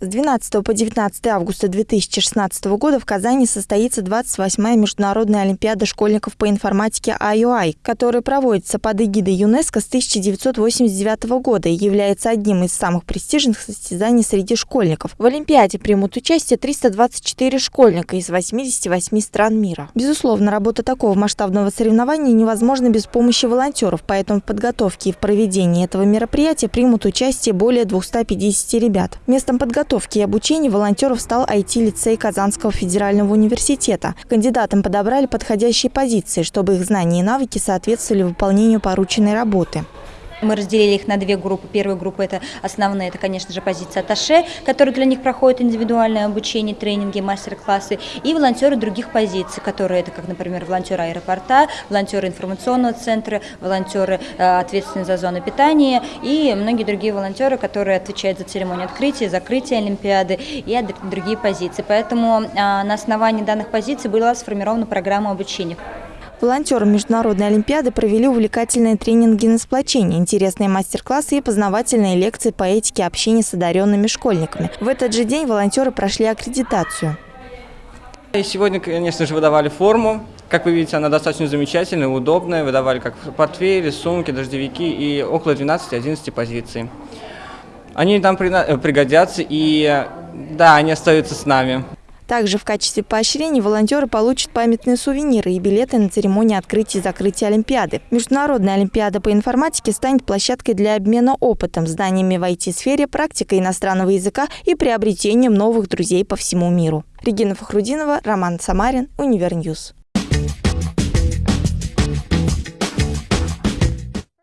С 12 по 19 августа 2016 года в Казани состоится 28-я Международная Олимпиада школьников по информатике IOI, которая проводится под эгидой ЮНЕСКО с 1989 года и является одним из самых престижных состязаний среди школьников. В Олимпиаде примут участие 324 школьника из 88 стран мира. Безусловно, работа такого масштабного соревнования невозможна без помощи волонтеров, поэтому в подготовке и в проведении этого мероприятия примут участие более 250 ребят. Местом подготовки подготовки и обучения волонтеров стал IT-лицей Казанского федерального университета. Кандидатам подобрали подходящие позиции, чтобы их знания и навыки соответствовали выполнению порученной работы. Мы разделили их на две группы. Первая группа – это основная, это, конечно же, позиция Аташе, которая для них проходит индивидуальное обучение, тренинги, мастер-классы, и волонтеры других позиций, которые это, как, например, волонтеры аэропорта, волонтеры информационного центра, волонтеры, э, ответственные за зону питания и многие другие волонтеры, которые отвечают за церемонию открытия, закрытия Олимпиады и другие позиции. Поэтому э, на основании данных позиций была сформирована программа обучения. Волонтеры Международной Олимпиады провели увлекательные тренинги на сплочение, интересные мастер-классы и познавательные лекции по этике общения с одаренными школьниками. В этот же день волонтеры прошли аккредитацию. И сегодня, конечно же, выдавали форму. Как вы видите, она достаточно замечательная, удобная. Выдавали как портфели, сумки, дождевики и около 12-11 позиций. Они нам пригодятся и, да, они остаются с нами. Также в качестве поощрения волонтеры получат памятные сувениры и билеты на церемонии открытия и закрытия Олимпиады. Международная Олимпиада по информатике станет площадкой для обмена опытом, знаниями в IT-сфере, практикой иностранного языка и приобретением новых друзей по всему миру. Регина Фахрудинова, Роман Самарин, Univer News.